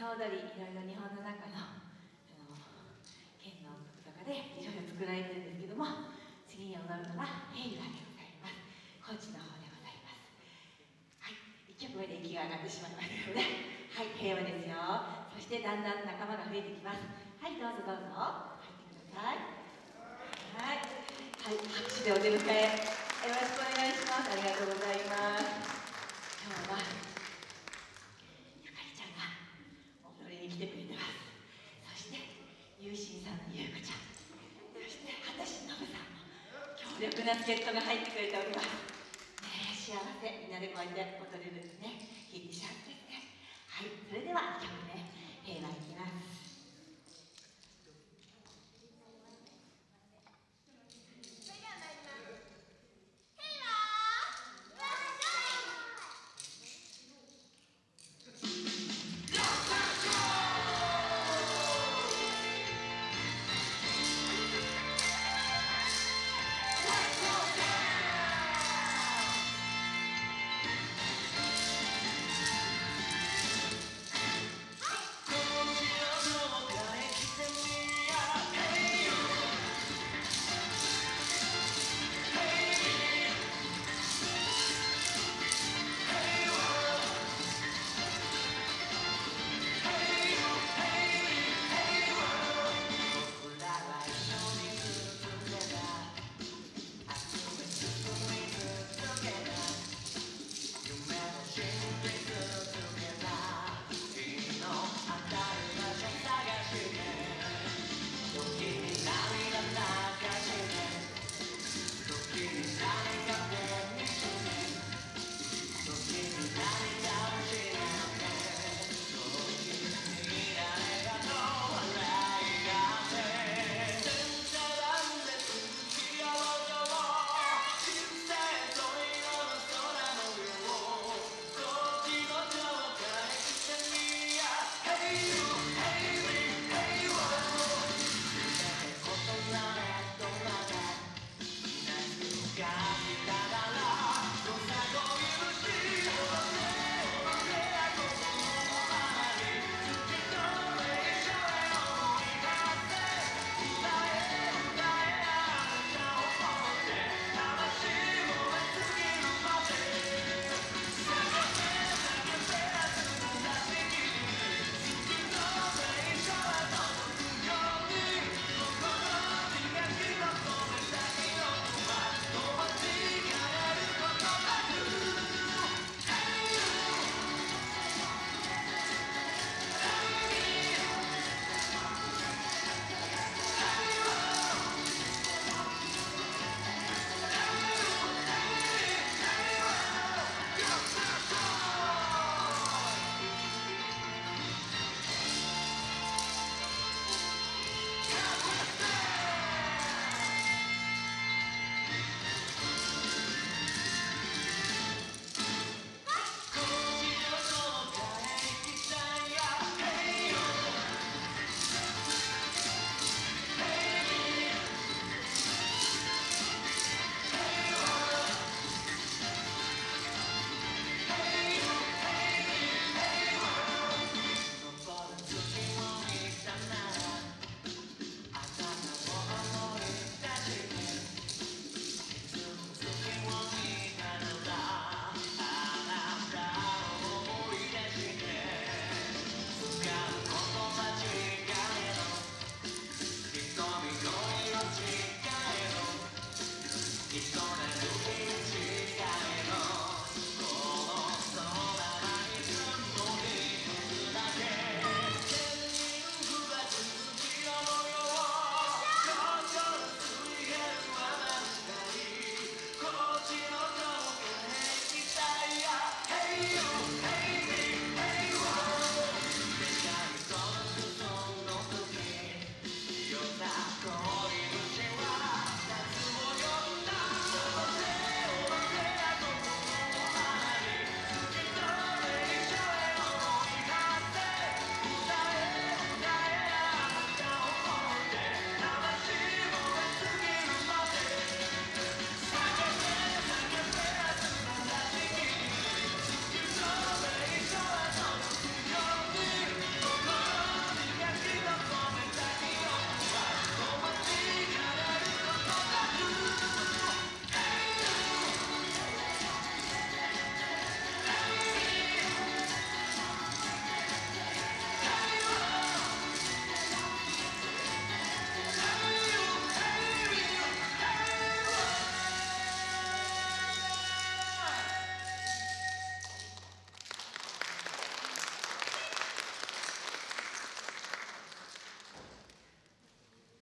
総踊りいろいろ日本の中のあの県のとかでいろいろ作られてるんですけども次に踊るのは平和でございます。高知の方でございます。はい1曲目で息が上がってしまいましたのではい平和ですよ。そしてだんだん仲間が増えてきます。はいどうぞどうぞ。入ってください。はい、はい、拍手でお出迎え。よろしくお願いします。ありがとうございます。な助っ人が入ってくれております、ね、幸せみんなでこうやれるね。弾いて幸せですはいそれでは今日ね平和いきます。